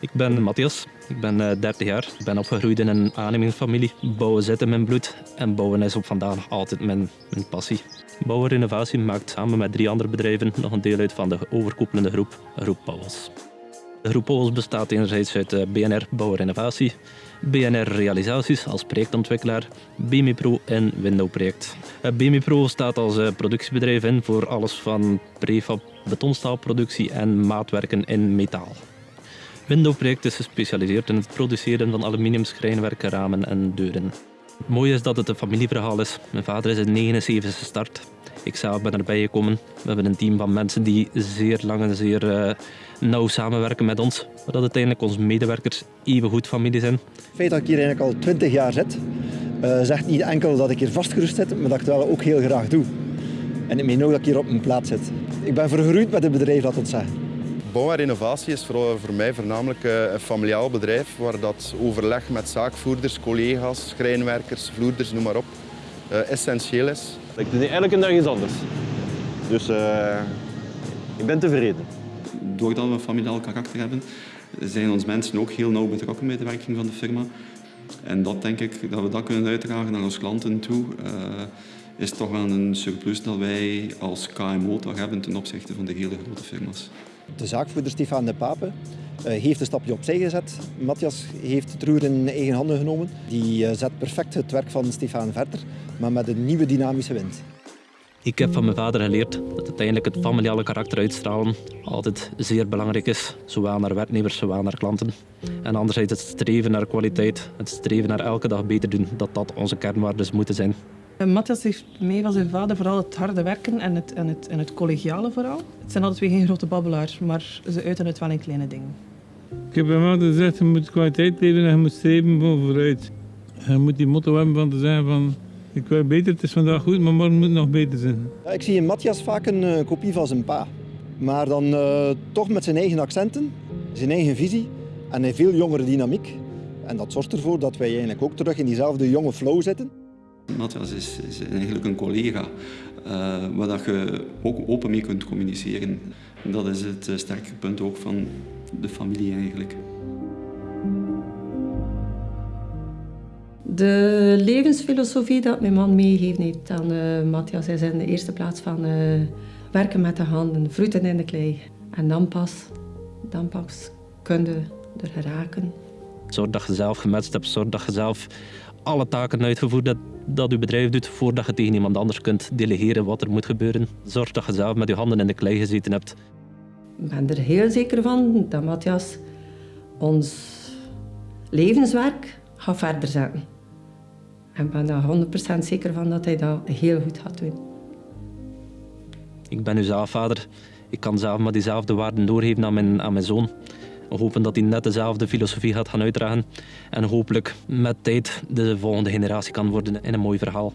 Ik ben Matthias, ik ben 30 eh, jaar. Ik ben opgegroeid in een aannemingsfamilie. Bouwen zit in mijn bloed en bouwen is op vandaag altijd mijn, mijn passie. Bouwen Renovatie maakt samen met drie andere bedrijven nog een deel uit van de overkoepelende groep, Groep Pauwels. De groep Pauwels bestaat enerzijds uit eh, BNR Bouwen Renovatie, BNR Realisaties als projectontwikkelaar, BMIPro en Window Project. Eh, BMIPro staat als productiebedrijf in voor alles van prefab, betonstaalproductie en maatwerken in metaal. Window-project is gespecialiseerd in het produceren van aluminium schrijnwerken, ramen en deuren. Het mooie is dat het een familieverhaal is. Mijn vader is in 79 gestart. Ik zelf ben erbij gekomen. We hebben een team van mensen die zeer lang en zeer uh, nauw samenwerken met ons. Dat uiteindelijk onze medewerkers even goed familie zijn. Het feit dat ik hier eigenlijk al 20 jaar zit, uh, zegt niet enkel dat ik hier vastgerust zit, maar dat ik het wel ook heel graag doe. En ik meen ook dat ik hier op mijn plaats zit. Ik ben vergroeid met het bedrijf, dat zeggen. Bouw en renovatie is voor, voor mij voornamelijk eh, een familiaal bedrijf waar dat overleg met zaakvoerders, collega's, schrijnwerkers, vloerders, noem maar op, uh, essentieel is. Ik doe elke dag iets anders. Dus uh, ik ben tevreden. Doordat we een familiaal karakter hebben, zijn onze mensen ook heel nauw betrokken bij de werking van de firma. En dat denk ik, dat we dat kunnen uitdragen naar onze klanten toe, uh, is toch wel een surplus dat wij als KMO toch hebben ten opzichte van de hele grote firma's. De zaakvoerder Stefan de Pape uh, heeft een stapje opzij gezet. Matthias heeft het roer in eigen handen genomen. Die uh, zet perfect het werk van Stefan verder, maar met een nieuwe dynamische wind. Ik heb van mijn vader geleerd dat uiteindelijk het familiale karakter uitstralen altijd zeer belangrijk is, zowel naar werknemers, zowel naar klanten. En anderzijds het streven naar kwaliteit, het streven naar elke dag beter doen, dat dat onze kernwaarden moeten zijn. Matthias heeft mee van zijn vader vooral het harde werken en het, en, het, en het collegiale vooral. Het zijn altijd twee geen grote babbelaars, maar ze uiten het wel in kleine dingen. Ik heb hem altijd gezegd, je moet kwaliteit leven en je moet streven voor vooruit. Je moet die motto hebben van te zeggen van, ik wil beter, het is vandaag goed, maar morgen moet het nog beter zijn. Ja, ik zie in Matthias vaak een uh, kopie van zijn pa. Maar dan uh, toch met zijn eigen accenten, zijn eigen visie en een veel jongere dynamiek. En dat zorgt ervoor dat wij eigenlijk ook terug in diezelfde jonge flow zitten. Matthias is, is eigenlijk een collega uh, waar dat je ook open mee kunt communiceren. Dat is het uh, sterke punt ook van de familie eigenlijk. De levensfilosofie dat mijn man meegeeft aan uh, Matthias is in de eerste plaats van werken met de handen, vroeten in de klei. En dan pas, dan pas kun je er geraken. Zorg dat je zelf gematcht hebt, zorg dat je zelf alle taken uitgevoerd hebt dat je bedrijf doet voordat je tegen iemand anders kunt delegeren wat er moet gebeuren. Zorg dat je zelf met je handen in de klei gezeten hebt. Ik ben er heel zeker van dat Matthias ons levenswerk gaat verder zetten. En ik ben er 100% zeker van dat hij dat heel goed gaat doen. Ik ben nu zelf vader. Ik kan zelf maar diezelfde waarden doorgeven aan mijn, aan mijn zoon. Hopen dat hij net dezelfde filosofie gaat gaan uitdragen en hopelijk met tijd de volgende generatie kan worden in een mooi verhaal.